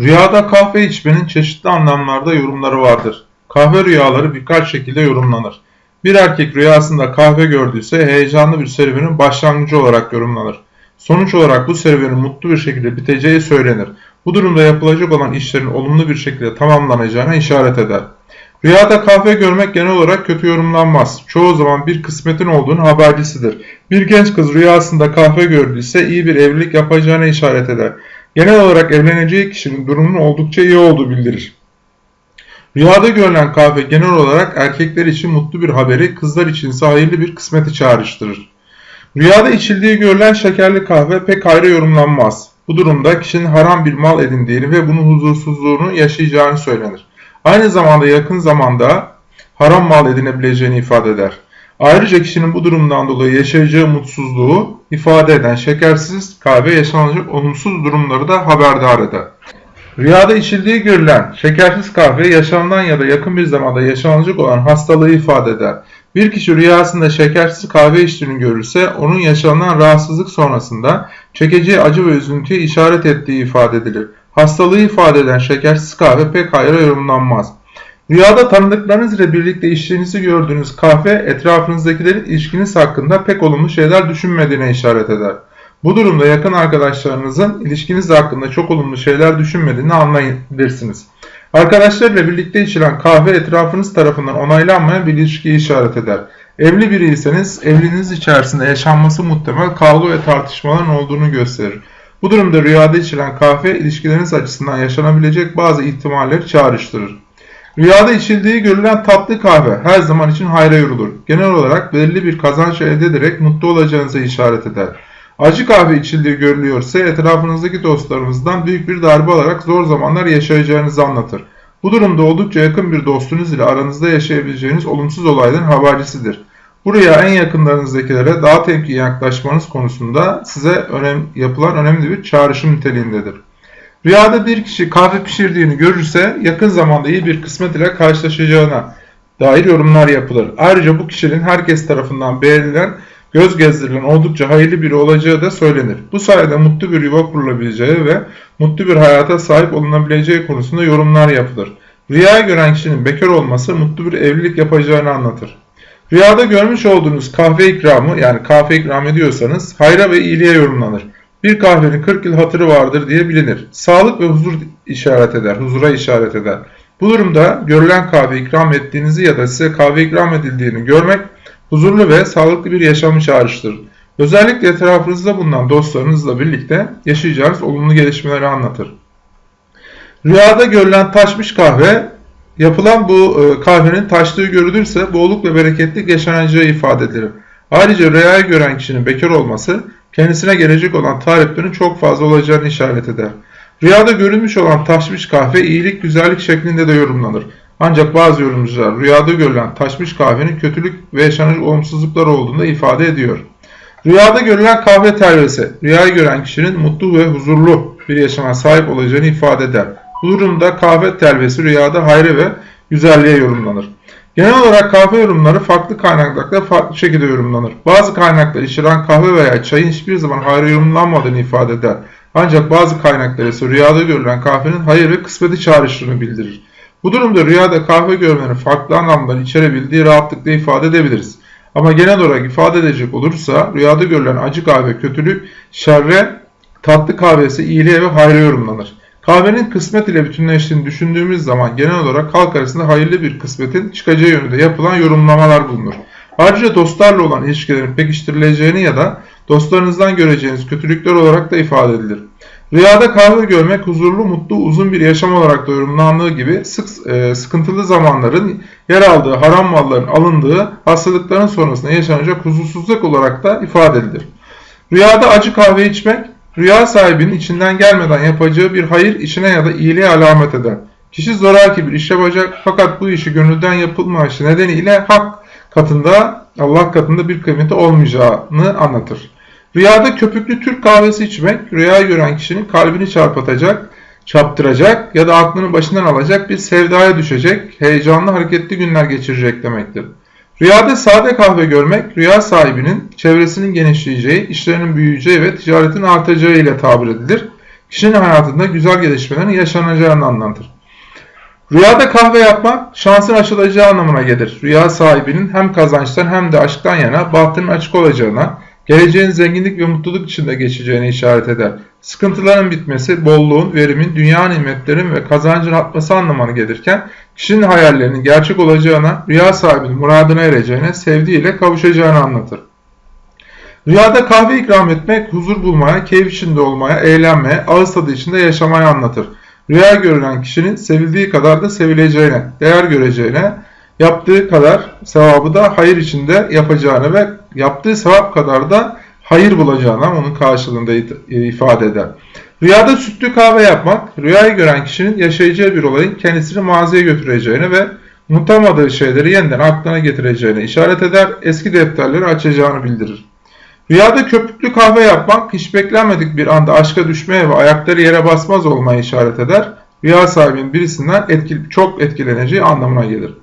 Rüyada kahve içmenin çeşitli anlamlarda yorumları vardır. Kahve rüyaları birkaç şekilde yorumlanır. Bir erkek rüyasında kahve gördüyse heyecanlı bir serüvenin başlangıcı olarak yorumlanır. Sonuç olarak bu serüvenin mutlu bir şekilde biteceği söylenir. Bu durumda yapılacak olan işlerin olumlu bir şekilde tamamlanacağına işaret eder. Rüyada kahve görmek genel olarak kötü yorumlanmaz. Çoğu zaman bir kısmetin olduğunu habercisidir. Bir genç kız rüyasında kahve gördüyse iyi bir evlilik yapacağına işaret eder. Genel olarak evleneceği kişinin durumunun oldukça iyi olduğu bildirir. Rüyada görülen kahve genel olarak erkekler için mutlu bir haberi, kızlar için hayırlı bir kısmeti çağrıştırır. Rüyada içildiği görülen şekerli kahve pek ayrı yorumlanmaz. Bu durumda kişinin haram bir mal edindiğini ve bunun huzursuzluğunu yaşayacağını söylenir. Aynı zamanda yakın zamanda haram mal edinebileceğini ifade eder. Ayrıca kişinin bu durumdan dolayı yaşayacağı mutsuzluğu ifade eden şekersiz kahve yaşanacak olumsuz durumları da haberdar eder. Rüyada içildiği görülen şekersiz kahve yaşamdan ya da yakın bir zamanda yaşanacak olan hastalığı ifade eder. Bir kişi rüyasında şekersiz kahve içtiğini görürse onun yaşanan rahatsızlık sonrasında çekeceği acı ve üzüntüye işaret ettiği ifade edilir. Hastalığı ifade eden şekersiz kahve pek hayra yorumlanmaz. Rüyada tanıdıklarınız ile birlikte içtiğinizi gördüğünüz kahve etrafınızdakilerin ilişkiniz hakkında pek olumlu şeyler düşünmediğine işaret eder. Bu durumda yakın arkadaşlarınızın ilişkiniz hakkında çok olumlu şeyler düşünmediğini anlayabilirsiniz. Arkadaşlarıyla birlikte içilen kahve etrafınız tarafından onaylanmayan bir ilişkiyi işaret eder. Evli biriyseniz evliliğiniz içerisinde yaşanması muhtemel kavga ve tartışmaların olduğunu gösterir. Bu durumda rüyada içilen kahve ilişkileriniz açısından yaşanabilecek bazı ihtimalleri çağrıştırır. Rüyada içildiği görülen tatlı kahve her zaman için hayra yorulur. Genel olarak belirli bir kazanç elde ederek mutlu olacağınıza işaret eder. Acı kahve içildiği görülüyorsa etrafınızdaki dostlarınızdan büyük bir darbe alarak zor zamanlar yaşayacağınızı anlatır. Bu durumda oldukça yakın bir dostunuz ile aranızda yaşayabileceğiniz olumsuz olayların habercisidir. Bu rüya en yakınlarınızdakilere daha temkinli yaklaşmanız konusunda size önem, yapılan önemli bir çağrışım niteliğindedir. Rüyada bir kişi kahve pişirdiğini görürse yakın zamanda iyi bir kısmet ile karşılaşacağına dair yorumlar yapılır. Ayrıca bu kişinin herkes tarafından beğenilen, göz gezdirilen oldukça hayırlı biri olacağı da söylenir. Bu sayede mutlu bir yuva kurulabileceği ve mutlu bir hayata sahip olunabileceği konusunda yorumlar yapılır. Rüyayı gören kişinin bekar olması mutlu bir evlilik yapacağını anlatır. Rüyada görmüş olduğunuz kahve ikramı yani kahve ikram ediyorsanız hayra ve iyiliğe yorumlanır. Bir kahvenin 40 yıl hatırı vardır diye bilinir. Sağlık ve huzur işaret eder, huzura işaret eder. Bu durumda görülen kahve ikram ettiğinizi ya da size kahve ikram edildiğini görmek huzurlu ve sağlıklı bir yaşamı çağrıştırır. Özellikle etrafınızda bulunan dostlarınızla birlikte yaşayacağınız olumlu gelişmeleri anlatır. Rüyada görülen taşmış kahve yapılan bu e, kahvenin taştığı görülürse bolluk ve bereketlik yaşanacağı ifade edilir. Ayrıca rüyayı gören kişinin bekar olması kendisine gelecek olan taliplerin çok fazla olacağını işaret eder. Rüyada görülmüş olan taşmış kahve iyilik güzellik şeklinde de yorumlanır. Ancak bazı yorumcular rüyada görülen taşmış kahvenin kötülük ve yaşanacak olumsuzluklar olduğunu ifade ediyor. Rüyada görülen kahve telvesi, rüyayı gören kişinin mutlu ve huzurlu bir yaşama sahip olacağını ifade eder. Bu durumda kahve telvesi rüyada hayrı ve güzelliğe yorumlanır. Genel olarak kahve yorumları farklı kaynaklarda farklı şekilde yorumlanır. Bazı kaynaklar içeren kahve veya çayın hiçbir zaman hayra yorumlanmadığını ifade eder. Ancak bazı kaynaklar ise rüyada görülen kahvenin hayır ve kısmeti çağrıştığını bildirir. Bu durumda rüyada kahve görmenin farklı anlamlar içerebildiği rahatlıkla ifade edebiliriz. Ama genel olarak ifade edecek olursa rüyada görülen acı kahve kötülük, şerre, tatlı kahvesi iyiliğe ve hayra yorumlanır. Kahvenin kısmet ile bütünleştiğini düşündüğümüz zaman genel olarak halk arasında hayırlı bir kısmetin çıkacağı yönünde yapılan yorumlamalar bulunur. Ayrıca dostlarla olan ilişkilerin pekiştirileceğini ya da dostlarınızdan göreceğiniz kötülükler olarak da ifade edilir. Rüyada kahve görmek huzurlu, mutlu, uzun bir yaşam olarak da yorumlandığı gibi sık, e, sıkıntılı zamanların yer aldığı, haram malların alındığı, hastalıkların sonrasında yaşanacak huzursuzluk olarak da ifade edilir. Rüyada acı kahve içmek, rüya sahibinin içinden gelmeden yapacağı bir hayır işine ya da iyiliğe alamet eder. Kişi zoraki bir iş yapacak fakat bu işi gönülden yapılmayışı nedeniyle hak katında, Allah katında bir kıymeti olmayacağını anlatır. Rüyada köpüklü Türk kahvesi içmek, rüya gören kişinin kalbini çarpıtacak, çaptıracak ya da aklını başından alacak bir sevdaya düşecek, heyecanlı hareketli günler geçirecek demektir. Rüyada sade kahve görmek, rüya sahibinin çevresinin genişleyeceği, işlerinin büyüyeceği ve ticaretin artacağı ile tabir edilir. kişinin hayatında güzel gelişmelerin yaşanacağını anlatır. Rüyada kahve yapmak şansın açılacağı anlamına gelir. Rüya sahibinin hem kazançtan hem de aşktan yana bahtının açık olacağına, geleceğin zenginlik ve mutluluk içinde geçeceğine işaret eder. Sıkıntıların bitmesi, bolluğun, verimin, dünya nimetlerin ve kazancın artması anlamına gelirken, kişinin hayallerinin gerçek olacağına, rüya sahibinin muradına ereceğine, sevdiğiyle kavuşacağını anlatır. Rüyada kahve ikram etmek, huzur bulmaya, keyif içinde olmaya, eğlenmeye, ağız tadı içinde yaşamaya anlatır. Rüya görülen kişinin sevildiği kadar da sevileceğine, değer göreceğine, yaptığı kadar sevabı da hayır içinde yapacağını ve yaptığı sevap kadar da hayır bulacağına onun karşılığında ifade eder. Rüyada sütlü kahve yapmak, rüyayı gören kişinin yaşayacağı bir olayın kendisini maziye götüreceğine ve unutamadığı şeyleri yeniden aklına getireceğine işaret eder, eski defterleri açacağını bildirir. Rüyada köpüklü kahve yapmak hiç beklenmedik bir anda aşka düşmeye ve ayakları yere basmaz olmaya işaret eder. Rüya sahibinin birisinden etkili, çok etkileneceği anlamına gelir.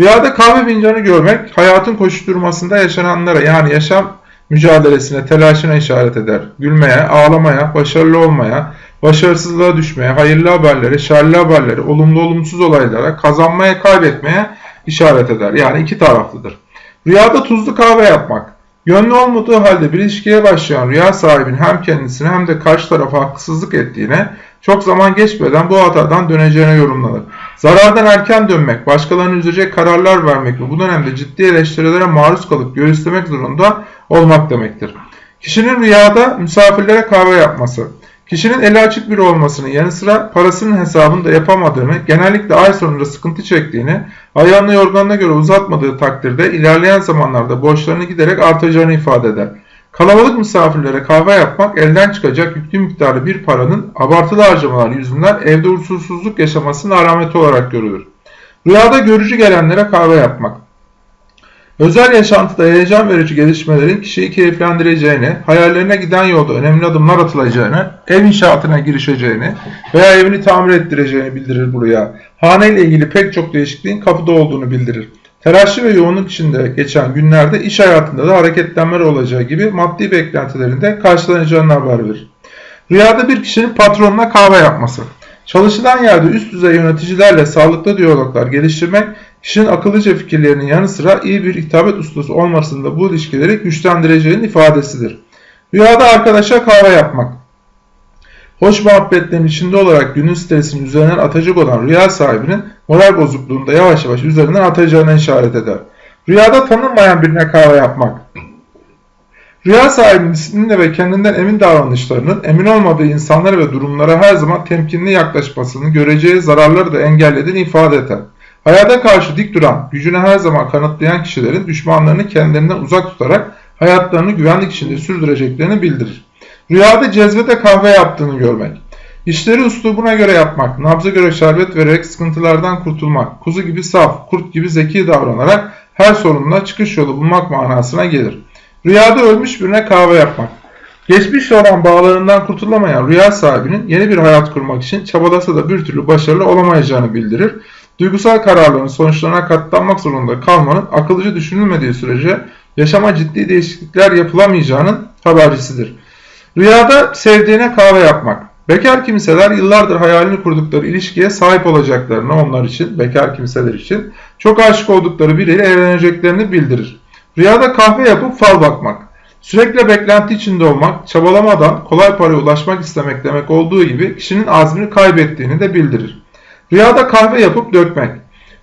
Rüyada kahve fincanı görmek hayatın koşuşturmasında yaşananlara yani yaşam mücadelesine, telaşına işaret eder. Gülmeye, ağlamaya, başarılı olmaya, başarısızlığa düşmeye, hayırlı haberlere, şerli haberlere, olumlu olumsuz olaylara, kazanmaya, kaybetmeye işaret eder. Yani iki taraflıdır. Rüyada tuzlu kahve yapmak. Yönlü olmadığı halde bir ilişkiye başlayan rüya sahibinin hem kendisine hem de karşı tarafa haksızlık ettiğine, çok zaman geçmeden bu hatadan döneceğine yorumlanır. Zarardan erken dönmek, başkalarını üzecek kararlar vermek ve bu dönemde ciddi eleştirilere maruz kalıp göğüslemek zorunda olmak demektir. Kişinin rüyada misafirlere kahve yapması, kişinin eli açık biri olmasının yanı sıra parasının hesabını da yapamadığını, genellikle ay sonunda sıkıntı çektiğini, ayağını yorganına göre uzatmadığı takdirde ilerleyen zamanlarda borçlarını giderek artacağını ifade eder. Kalabalık misafirlere kahve yapmak elden çıkacak yüklü miktarı bir paranın abartılı harcamalar yüzünden evde usulsüzlük yaşamasının alameti olarak görülür. Rüyada görücü gelenlere kahve yapmak. Özel yaşantıda heyecan verici gelişmelerin kişiyi keyiflendireceğini, hayallerine giden yolda önemli adımlar atılacağını, ev inşaatına girişeceğini veya evini tamir ettireceğini bildirir bu rüya. Hane ile ilgili pek çok değişikliğin kapıda olduğunu bildirir. Telaşlı ve yoğunluk içinde geçen günlerde iş hayatında da hareketlenmeler olacağı gibi maddi beklentilerinde karşılanacağını haber verir. Rüyada bir kişinin patronuna kahve yapması. Çalışılan yerde üst düzey yöneticilerle sağlıklı diyaloglar geliştirmek, kişinin akıllıca fikirlerinin yanı sıra iyi bir hitabet ustası olmasında bu ilişkileri güçlendireceğinin ifadesidir. Rüyada arkadaşa kahve yapmak. Hoş muhabbetlerin içinde olarak günün stresini üzerinden atacak olan rüya sahibinin moral bozukluğunda yavaş yavaş üzerinden atacağına işaret eder. Rüyada tanınmayan birine kahve yapmak. Rüya sahibinin disiplinle ve kendinden emin davranışlarının emin olmadığı insanlara ve durumlara her zaman temkinli yaklaşmasını göreceği zararları da engellediğini ifade eder. Hayata karşı dik duran, gücünü her zaman kanıtlayan kişilerin düşmanlarını kendilerinden uzak tutarak hayatlarını güvenlik içinde sürdüreceklerini bildirir. Rüyada cezvede kahve yaptığını görmek. İşleri uslubuna göre yapmak, nabza göre şerbet vererek sıkıntılardan kurtulmak, kuzu gibi saf, kurt gibi zeki davranarak her sorunla çıkış yolu bulmak manasına gelir. Rüyada ölmüş birine kahve yapmak. Geçmişle olan bağlarından kurtulamayan rüya sahibinin yeni bir hayat kurmak için çabalasa da bir türlü başarılı olamayacağını bildirir. Duygusal kararların sonuçlarına katlanmak zorunda kalmanın akıllıca düşünülmediği sürece yaşama ciddi değişiklikler yapılamayacağının habercisidir. Rüyada sevdiğine kahve yapmak. Bekar kimseler yıllardır hayalini kurdukları ilişkiye sahip olacaklarını onlar için, bekar kimseler için çok aşık oldukları biriyle evleneceklerini bildirir. Rüyada kahve yapıp fal bakmak. Sürekli beklenti içinde olmak, çabalamadan kolay paraya ulaşmak istemek demek olduğu gibi kişinin azmini kaybettiğini de bildirir. Rüyada kahve yapıp dökmek.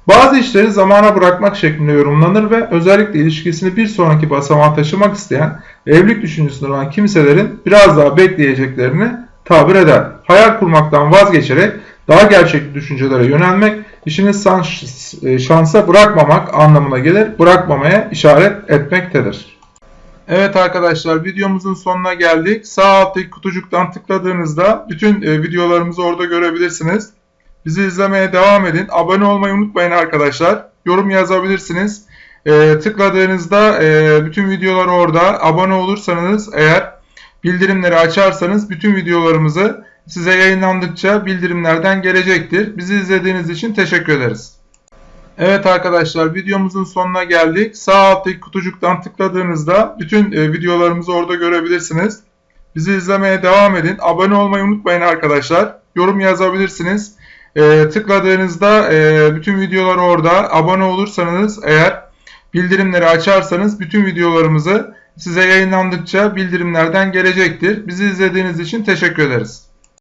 Bazı işleri zamana bırakmak şeklinde yorumlanır ve özellikle ilişkisini bir sonraki basamağa taşımak isteyen evlilik düşüncesinde olan kimselerin biraz daha bekleyeceklerini tabir eder. Hayal kurmaktan vazgeçerek daha gerçekçi düşüncelere yönelmek, işini e, şansa bırakmamak anlamına gelir, bırakmamaya işaret etmektedir. Evet arkadaşlar videomuzun sonuna geldik. Sağ alttaki kutucuktan tıkladığınızda bütün e, videolarımızı orada görebilirsiniz. Bizi izlemeye devam edin. Abone olmayı unutmayın arkadaşlar. Yorum yazabilirsiniz. E, tıkladığınızda e, bütün videolar orada. Abone olursanız eğer bildirimleri açarsanız bütün videolarımızı size yayınlandıkça bildirimlerden gelecektir. Bizi izlediğiniz için teşekkür ederiz. Evet arkadaşlar videomuzun sonuna geldik. Sağ alttaki kutucuktan tıkladığınızda bütün e, videolarımızı orada görebilirsiniz. Bizi izlemeye devam edin. Abone olmayı unutmayın arkadaşlar. Yorum yazabilirsiniz. Ee, tıkladığınızda e, bütün videolar orada. Abone olursanız eğer bildirimleri açarsanız bütün videolarımızı size yayınlandıkça bildirimlerden gelecektir. Bizi izlediğiniz için teşekkür ederiz.